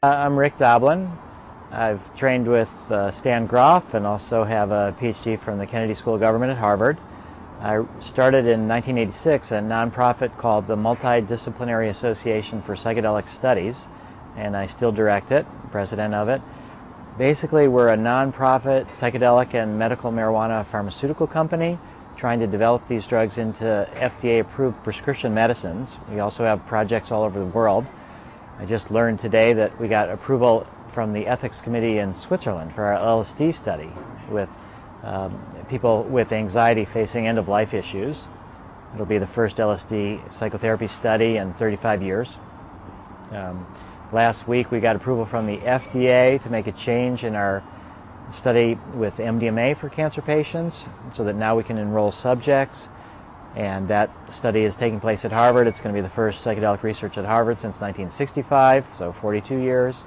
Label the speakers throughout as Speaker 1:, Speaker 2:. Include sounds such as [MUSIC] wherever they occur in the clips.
Speaker 1: Uh, I'm Rick Doblin. I've trained with uh, Stan Grof and also have a PhD from the Kennedy School of Government at Harvard. I started in 1986 a nonprofit called the Multidisciplinary Association for Psychedelic Studies, and I still direct it, president of it. Basically, we're a nonprofit psychedelic and medical marijuana pharmaceutical company trying to develop these drugs into FDA-approved prescription medicines. We also have projects all over the world. I just learned today that we got approval from the Ethics Committee in Switzerland for our LSD study with um, people with anxiety facing end-of-life issues. It'll be the first LSD psychotherapy study in 35 years. Um, last week we got approval from the FDA to make a change in our study with MDMA for cancer patients so that now we can enroll subjects and that study is taking place at Harvard. It's going to be the first psychedelic research at Harvard since 1965, so 42 years.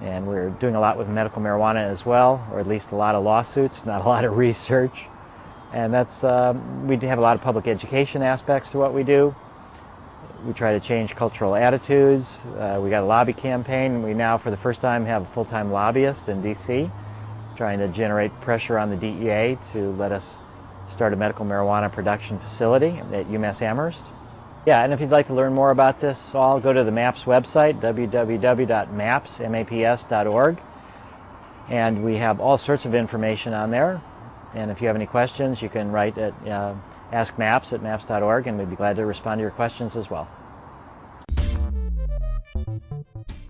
Speaker 1: And we're doing a lot with medical marijuana as well, or at least a lot of lawsuits, [LAUGHS] not a lot of research. And that's, um, we do have a lot of public education aspects to what we do. We try to change cultural attitudes. Uh, we got a lobby campaign. We now, for the first time, have a full-time lobbyist in D.C. trying to generate pressure on the DEA to let us start a medical marijuana production facility at UMass Amherst. Yeah, and if you'd like to learn more about this all, go to the MAPS website, www.maps.org. And we have all sorts of information on there. And if you have any questions, you can write at uh, askmaps at maps.org, and we'd be glad to respond to your questions as well.